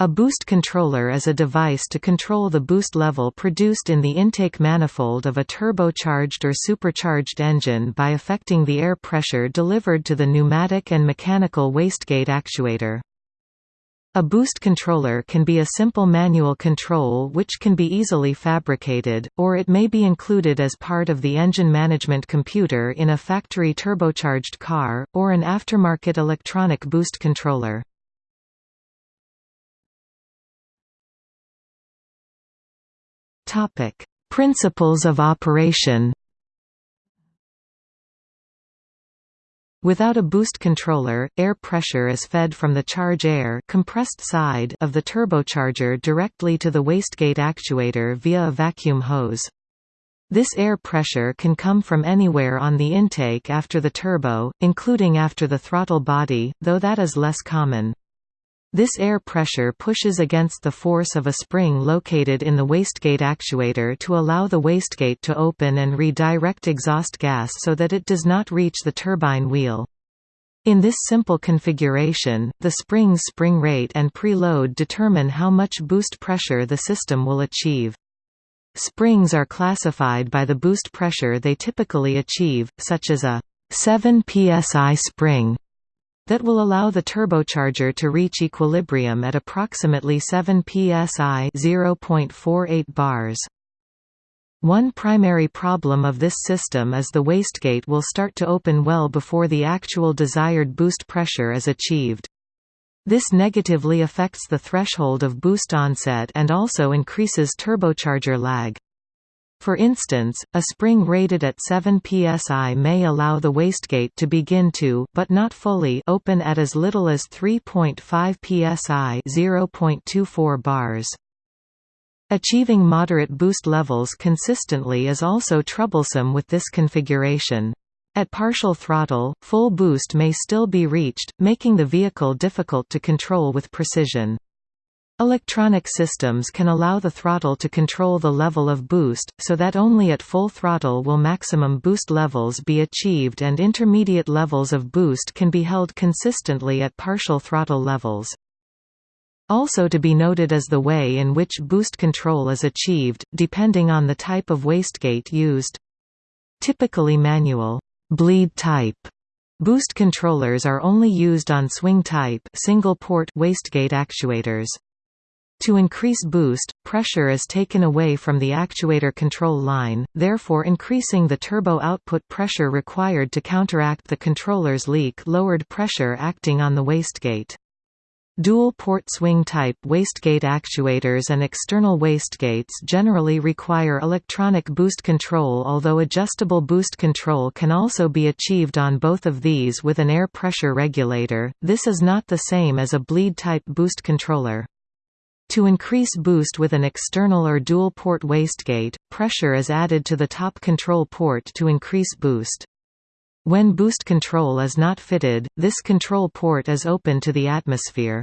A boost controller is a device to control the boost level produced in the intake manifold of a turbocharged or supercharged engine by affecting the air pressure delivered to the pneumatic and mechanical wastegate actuator. A boost controller can be a simple manual control which can be easily fabricated, or it may be included as part of the engine management computer in a factory turbocharged car, or an aftermarket electronic boost controller. Topic: Principles of operation. Without a boost controller, air pressure is fed from the charge air compressed side of the turbocharger directly to the wastegate actuator via a vacuum hose. This air pressure can come from anywhere on the intake after the turbo, including after the throttle body, though that is less common. This air pressure pushes against the force of a spring located in the wastegate actuator to allow the wastegate to open and redirect exhaust gas so that it does not reach the turbine wheel. In this simple configuration, the spring's spring rate and preload determine how much boost pressure the system will achieve. Springs are classified by the boost pressure they typically achieve, such as a 7 psi spring that will allow the turbocharger to reach equilibrium at approximately 7 psi 0.48 bars. One primary problem of this system is the wastegate will start to open well before the actual desired boost pressure is achieved. This negatively affects the threshold of boost onset and also increases turbocharger lag. For instance, a spring rated at 7 psi may allow the wastegate to begin to but not fully open at as little as 3.5 psi 0.24 bars. Achieving moderate boost levels consistently is also troublesome with this configuration. At partial throttle, full boost may still be reached, making the vehicle difficult to control with precision. Electronic systems can allow the throttle to control the level of boost, so that only at full throttle will maximum boost levels be achieved and intermediate levels of boost can be held consistently at partial throttle levels. Also to be noted is the way in which boost control is achieved, depending on the type of wastegate used. Typically manual bleed type boost controllers are only used on swing-type single-port wastegate actuators. To increase boost, pressure is taken away from the actuator control line, therefore increasing the turbo output pressure required to counteract the controller's leak lowered pressure acting on the wastegate. Dual-port swing-type wastegate actuators and external wastegates generally require electronic boost control although adjustable boost control can also be achieved on both of these with an air pressure regulator, this is not the same as a bleed-type boost controller. To increase boost with an external or dual-port wastegate, pressure is added to the top control port to increase boost. When boost control is not fitted, this control port is open to the atmosphere.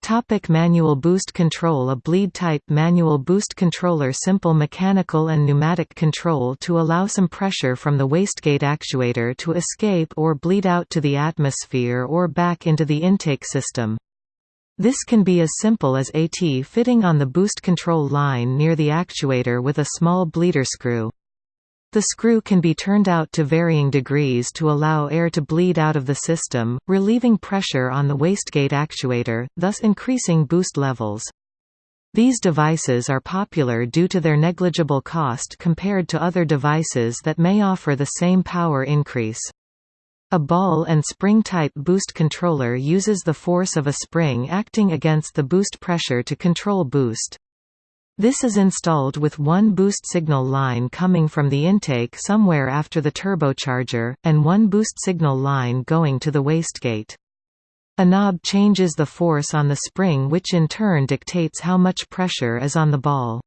Topic manual boost control A bleed-type manual boost controller simple mechanical and pneumatic control to allow some pressure from the wastegate actuator to escape or bleed out to the atmosphere or back into the intake system. This can be as simple as AT fitting on the boost control line near the actuator with a small bleeder screw. The screw can be turned out to varying degrees to allow air to bleed out of the system, relieving pressure on the wastegate actuator, thus increasing boost levels. These devices are popular due to their negligible cost compared to other devices that may offer the same power increase. A ball and spring-type boost controller uses the force of a spring acting against the boost pressure to control boost. This is installed with one boost signal line coming from the intake somewhere after the turbocharger, and one boost signal line going to the wastegate. A knob changes the force on the spring which in turn dictates how much pressure is on the ball.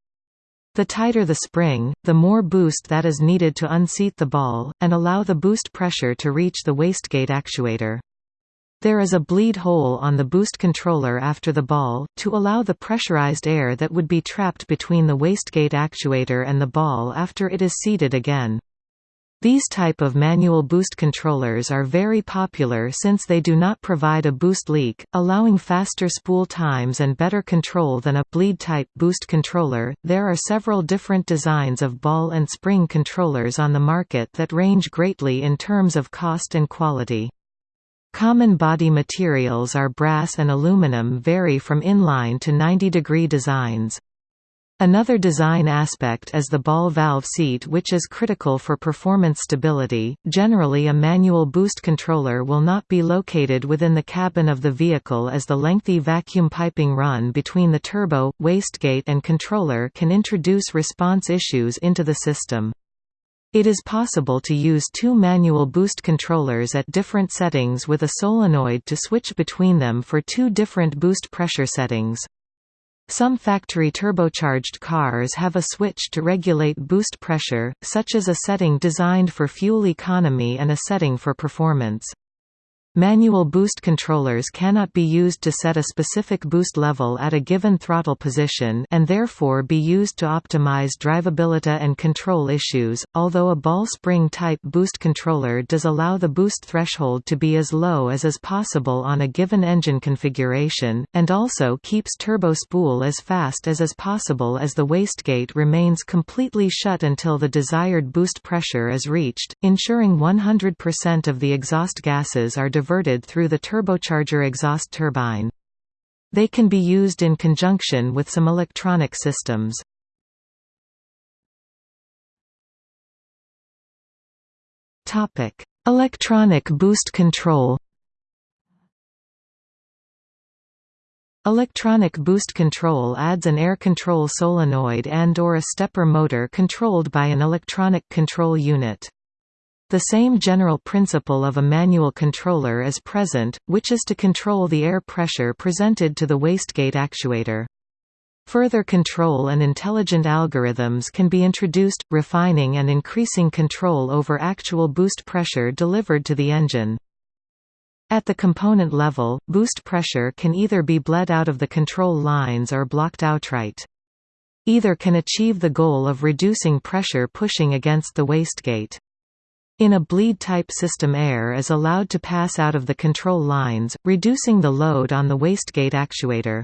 The tighter the spring, the more boost that is needed to unseat the ball, and allow the boost pressure to reach the wastegate actuator. There is a bleed hole on the boost controller after the ball, to allow the pressurized air that would be trapped between the wastegate actuator and the ball after it is seated again. These type of manual boost controllers are very popular since they do not provide a boost leak, allowing faster spool times and better control than a bleed type boost controller. There are several different designs of ball and spring controllers on the market that range greatly in terms of cost and quality. Common body materials are brass and aluminum vary from inline to 90 degree designs. Another design aspect is the ball valve seat which is critical for performance stability. Generally a manual boost controller will not be located within the cabin of the vehicle as the lengthy vacuum piping run between the turbo, wastegate and controller can introduce response issues into the system. It is possible to use two manual boost controllers at different settings with a solenoid to switch between them for two different boost pressure settings. Some factory turbocharged cars have a switch to regulate boost pressure, such as a setting designed for fuel economy and a setting for performance. Manual boost controllers cannot be used to set a specific boost level at a given throttle position and therefore be used to optimize drivability and control issues, although a ball spring type boost controller does allow the boost threshold to be as low as is possible on a given engine configuration, and also keeps turbo spool as fast as is possible as the wastegate remains completely shut until the desired boost pressure is reached, ensuring 100% of the exhaust gases are diverted through the turbocharger exhaust turbine. They can be used in conjunction with some electronic systems. Electronic boost control Electronic boost control adds an air control solenoid and or a stepper motor controlled by an electronic control unit. The same general principle of a manual controller is present, which is to control the air pressure presented to the wastegate actuator. Further control and intelligent algorithms can be introduced, refining and increasing control over actual boost pressure delivered to the engine. At the component level, boost pressure can either be bled out of the control lines or blocked outright. Either can achieve the goal of reducing pressure pushing against the wastegate. In a bleed-type system air is allowed to pass out of the control lines, reducing the load on the wastegate actuator.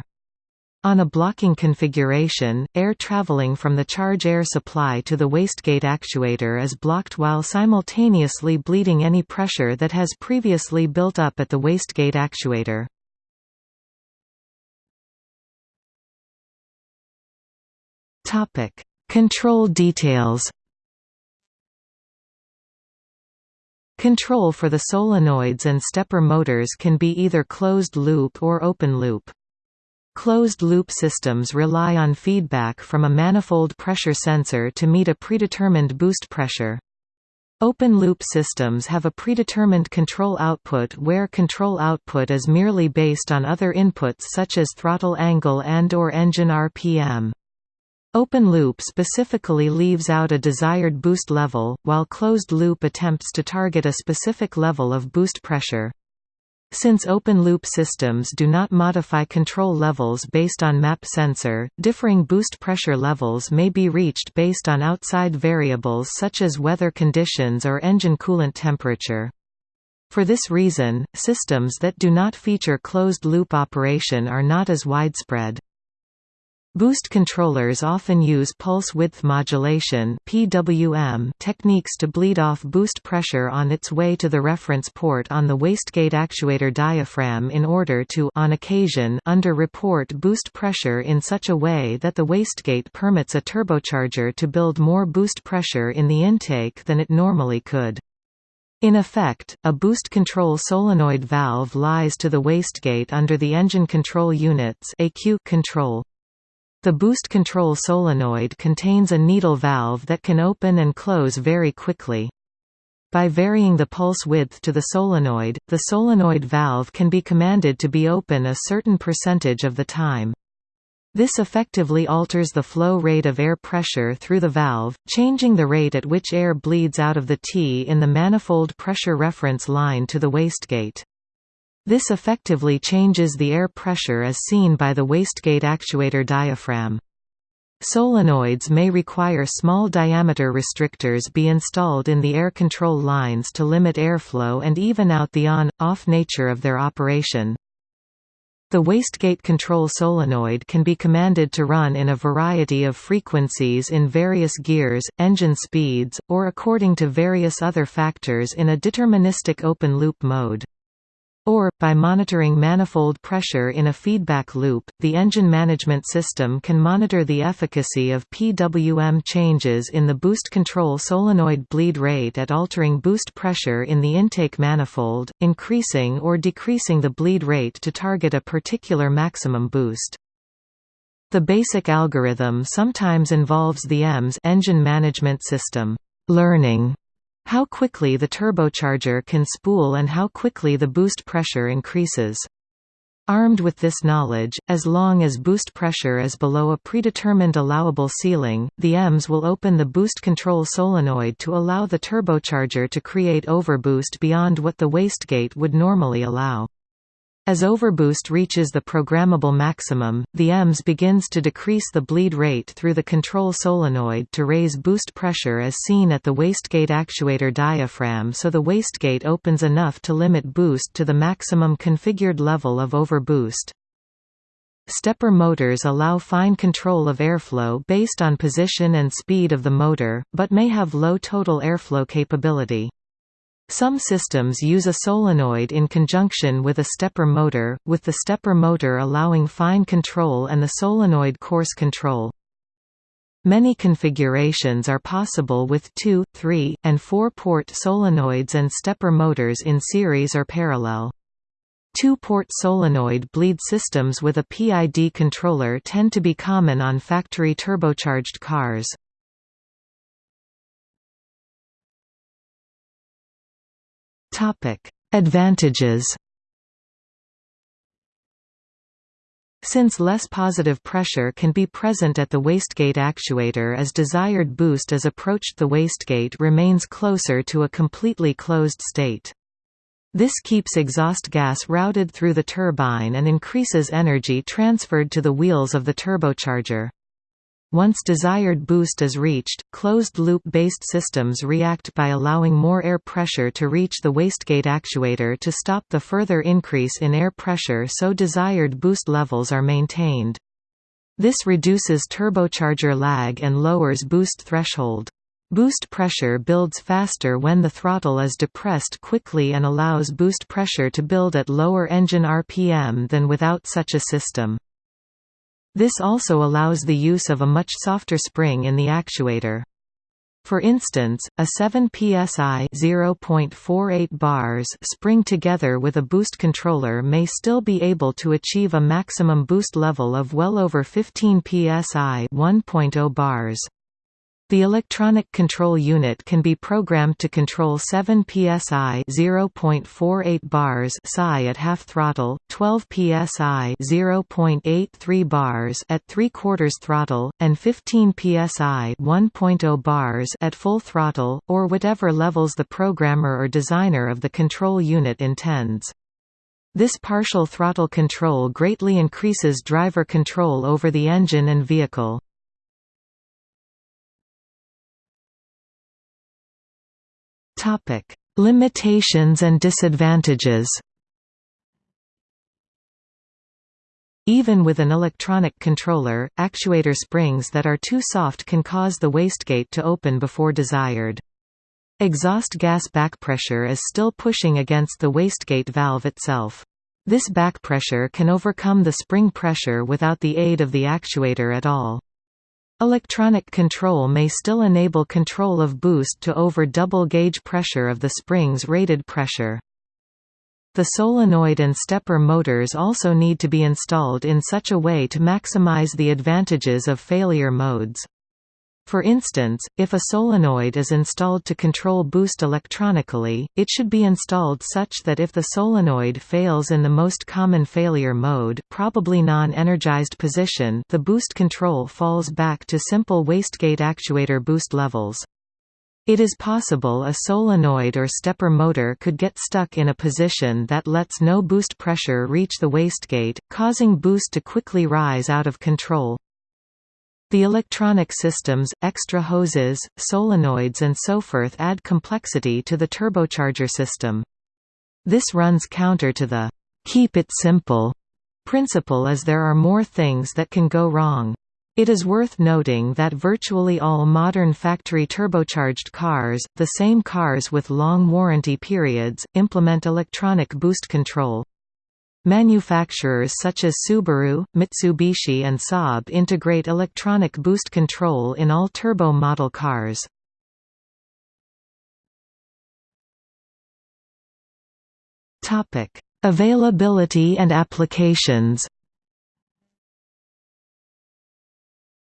On a blocking configuration, air traveling from the charge air supply to the wastegate actuator is blocked while simultaneously bleeding any pressure that has previously built up at the wastegate actuator. Control details Control for the solenoids and stepper motors can be either closed-loop or open-loop. Closed-loop systems rely on feedback from a manifold pressure sensor to meet a predetermined boost pressure. Open-loop systems have a predetermined control output where control output is merely based on other inputs such as throttle angle and or engine RPM. Open loop specifically leaves out a desired boost level, while closed loop attempts to target a specific level of boost pressure. Since open-loop systems do not modify control levels based on MAP sensor, differing boost pressure levels may be reached based on outside variables such as weather conditions or engine coolant temperature. For this reason, systems that do not feature closed-loop operation are not as widespread. Boost controllers often use pulse width modulation (PWM) techniques to bleed off boost pressure on its way to the reference port on the wastegate actuator diaphragm in order to on occasion under-report boost pressure in such a way that the wastegate permits a turbocharger to build more boost pressure in the intake than it normally could. In effect, a boost control solenoid valve lies to the wastegate under the engine control unit's control. The boost control solenoid contains a needle valve that can open and close very quickly. By varying the pulse width to the solenoid, the solenoid valve can be commanded to be open a certain percentage of the time. This effectively alters the flow rate of air pressure through the valve, changing the rate at which air bleeds out of the T in the manifold pressure reference line to the wastegate. This effectively changes the air pressure as seen by the wastegate actuator diaphragm. Solenoids may require small diameter restrictors be installed in the air control lines to limit airflow and even out the on-off nature of their operation. The wastegate control solenoid can be commanded to run in a variety of frequencies in various gears, engine speeds, or according to various other factors in a deterministic open-loop mode. Or, by monitoring manifold pressure in a feedback loop, the engine management system can monitor the efficacy of PWM changes in the boost control solenoid bleed rate at altering boost pressure in the intake manifold, increasing or decreasing the bleed rate to target a particular maximum boost. The basic algorithm sometimes involves the EMS engine management system learning how quickly the turbocharger can spool and how quickly the boost pressure increases. Armed with this knowledge, as long as boost pressure is below a predetermined allowable ceiling, the EMS will open the boost control solenoid to allow the turbocharger to create overboost beyond what the wastegate would normally allow. As overboost reaches the programmable maximum, the EMS begins to decrease the bleed rate through the control solenoid to raise boost pressure as seen at the wastegate actuator diaphragm so the wastegate opens enough to limit boost to the maximum configured level of overboost. Stepper motors allow fine control of airflow based on position and speed of the motor, but may have low total airflow capability. Some systems use a solenoid in conjunction with a stepper motor, with the stepper motor allowing fine control and the solenoid coarse control. Many configurations are possible with 2, 3, and 4-port solenoids and stepper motors in series or parallel. Two-port solenoid bleed systems with a PID controller tend to be common on factory turbocharged cars. Advantages Since less positive pressure can be present at the wastegate actuator as desired boost as approached the wastegate remains closer to a completely closed state. This keeps exhaust gas routed through the turbine and increases energy transferred to the wheels of the turbocharger. Once desired boost is reached, closed-loop-based systems react by allowing more air pressure to reach the wastegate actuator to stop the further increase in air pressure so desired boost levels are maintained. This reduces turbocharger lag and lowers boost threshold. Boost pressure builds faster when the throttle is depressed quickly and allows boost pressure to build at lower engine RPM than without such a system. This also allows the use of a much softer spring in the actuator. For instance, a 7 psi (0.48 bars) spring together with a boost controller may still be able to achieve a maximum boost level of well over 15 psi (1.0 bars). The electronic control unit can be programmed to control 7 psi (0.48 bars) psi at half throttle, 12 psi (0.83 bars) at 3 quarters throttle, and 15 psi (1.0 bars) at full throttle, or whatever levels the programmer or designer of the control unit intends. This partial throttle control greatly increases driver control over the engine and vehicle. Topic: Limitations and disadvantages. Even with an electronic controller, actuator springs that are too soft can cause the wastegate to open before desired. Exhaust gas backpressure is still pushing against the wastegate valve itself. This backpressure can overcome the spring pressure without the aid of the actuator at all. Electronic control may still enable control of boost to over double gauge pressure of the spring's rated pressure. The solenoid and stepper motors also need to be installed in such a way to maximize the advantages of failure modes. For instance, if a solenoid is installed to control boost electronically, it should be installed such that if the solenoid fails in the most common failure mode probably non-energized position the boost control falls back to simple wastegate actuator boost levels. It is possible a solenoid or stepper motor could get stuck in a position that lets no boost pressure reach the wastegate, causing boost to quickly rise out of control. The electronic systems, extra hoses, solenoids and so forth add complexity to the turbocharger system. This runs counter to the «keep it simple» principle as there are more things that can go wrong. It is worth noting that virtually all modern factory turbocharged cars, the same cars with long warranty periods, implement electronic boost control. Manufacturers such as Subaru, Mitsubishi and Saab integrate electronic boost control in all turbo model cars. Availability and applications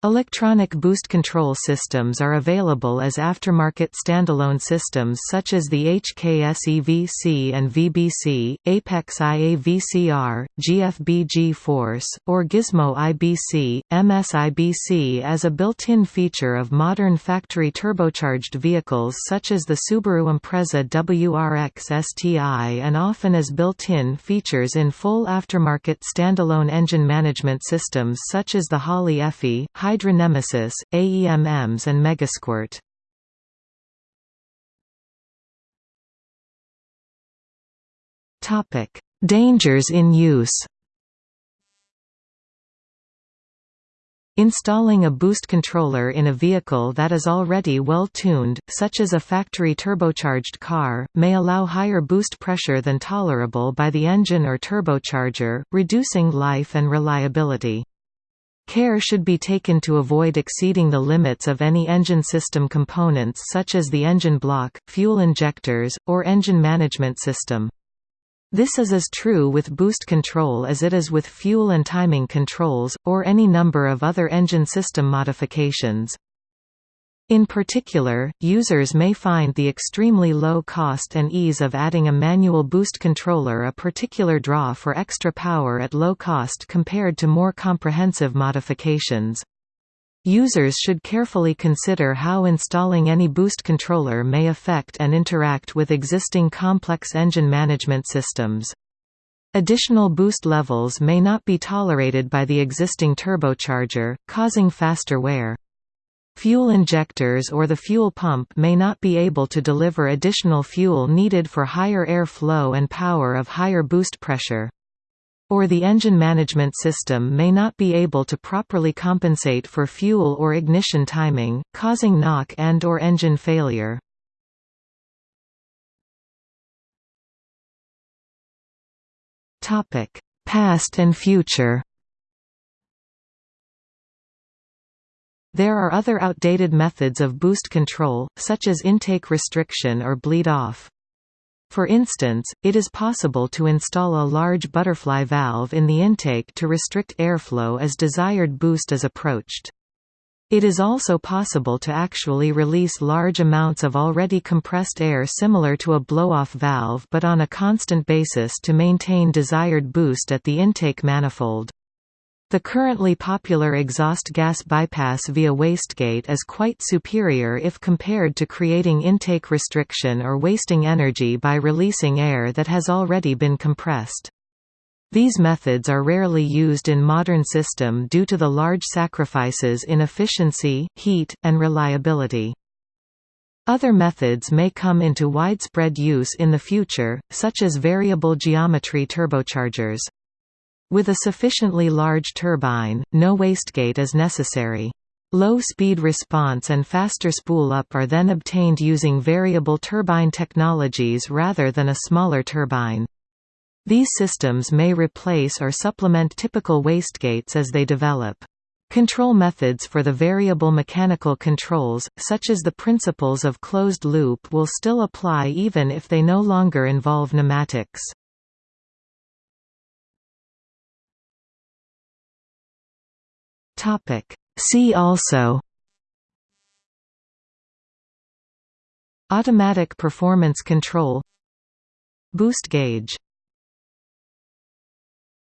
Electronic boost control systems are available as aftermarket standalone systems such as the HKS EVC and VBC, Apexi AVCR, GFB Force, or Gizmo IBC, MSIBC as a built-in feature of modern factory turbocharged vehicles such as the Subaru Impreza WRX STI and often as built-in features in full aftermarket standalone engine management systems such as the Holley EFI, Hydra Nemesis, AEM EMS and Megasquirt. Dangers in use Installing a boost controller in a vehicle that is already well tuned, such as a factory turbocharged car, may allow higher boost pressure than tolerable by the engine or turbocharger, reducing life and reliability. Care should be taken to avoid exceeding the limits of any engine system components such as the engine block, fuel injectors, or engine management system. This is as true with boost control as it is with fuel and timing controls, or any number of other engine system modifications. In particular, users may find the extremely low cost and ease of adding a manual boost controller a particular draw for extra power at low cost compared to more comprehensive modifications. Users should carefully consider how installing any boost controller may affect and interact with existing complex engine management systems. Additional boost levels may not be tolerated by the existing turbocharger, causing faster wear. Fuel injectors or the fuel pump may not be able to deliver additional fuel needed for higher air flow and power of higher boost pressure. Or the engine management system may not be able to properly compensate for fuel or ignition timing, causing knock and or engine failure. Past and future There are other outdated methods of boost control, such as intake restriction or bleed-off. For instance, it is possible to install a large butterfly valve in the intake to restrict airflow as desired boost is approached. It is also possible to actually release large amounts of already compressed air similar to a blow-off valve but on a constant basis to maintain desired boost at the intake manifold. The currently popular exhaust gas bypass via wastegate is quite superior if compared to creating intake restriction or wasting energy by releasing air that has already been compressed. These methods are rarely used in modern system due to the large sacrifices in efficiency, heat, and reliability. Other methods may come into widespread use in the future, such as variable geometry turbochargers. With a sufficiently large turbine, no wastegate is necessary. Low speed response and faster spool-up are then obtained using variable turbine technologies rather than a smaller turbine. These systems may replace or supplement typical wastegates as they develop. Control methods for the variable mechanical controls, such as the principles of closed loop will still apply even if they no longer involve pneumatics. Topic. See also Automatic performance control Boost gauge